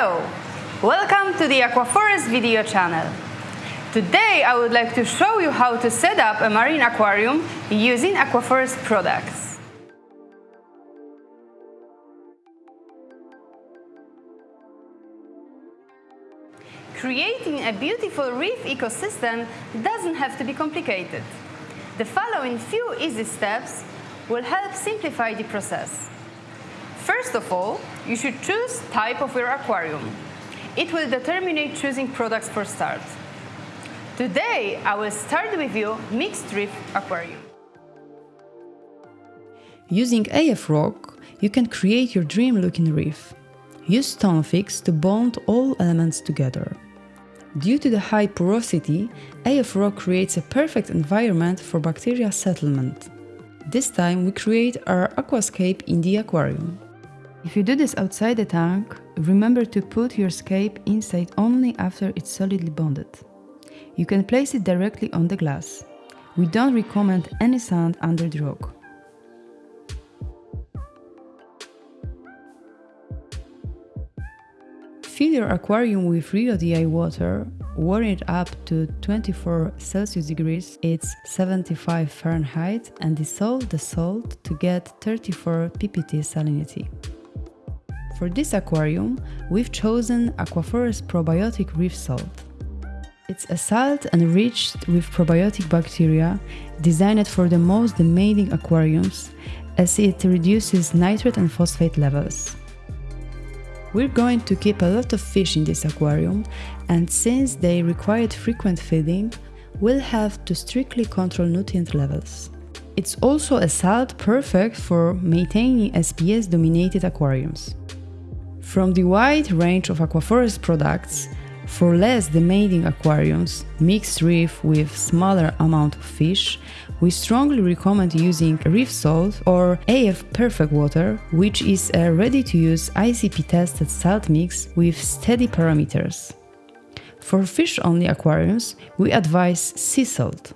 Hello! Welcome to the Aquaforest video channel. Today I would like to show you how to set up a marine aquarium using Aquaforest products. Creating a beautiful reef ecosystem doesn't have to be complicated. The following few easy steps will help simplify the process. First of all, you should choose type of your aquarium. It will determine choosing products for start. Today, I will start with you mixed reef aquarium. Using AF Rock, you can create your dream-looking reef. Use StoneFix to bond all elements together. Due to the high porosity, AF Rock creates a perfect environment for bacteria settlement. This time we create our aquascape in the aquarium. If you do this outside the tank, remember to put your scape inside only after it's solidly bonded. You can place it directly on the glass. We don't recommend any sand under the rock. Fill your aquarium with real DI water, warm it up to 24 Celsius degrees, it's 75 Fahrenheit, and dissolve the salt to get 34 ppt salinity. For this aquarium, we've chosen Aquaforest Probiotic Reef Salt. It's a salt enriched with probiotic bacteria designed for the most demanding aquariums as it reduces nitrate and phosphate levels. We're going to keep a lot of fish in this aquarium, and since they required frequent feeding, we'll have to strictly control nutrient levels. It's also a salt perfect for maintaining SPS dominated aquariums. From the wide range of Aquaforest products, for less demanding aquariums, mixed reef with smaller amount of fish, we strongly recommend using reef salt or AF Perfect Water, which is a ready-to-use ICP-tested salt mix with steady parameters. For fish-only aquariums, we advise sea salt.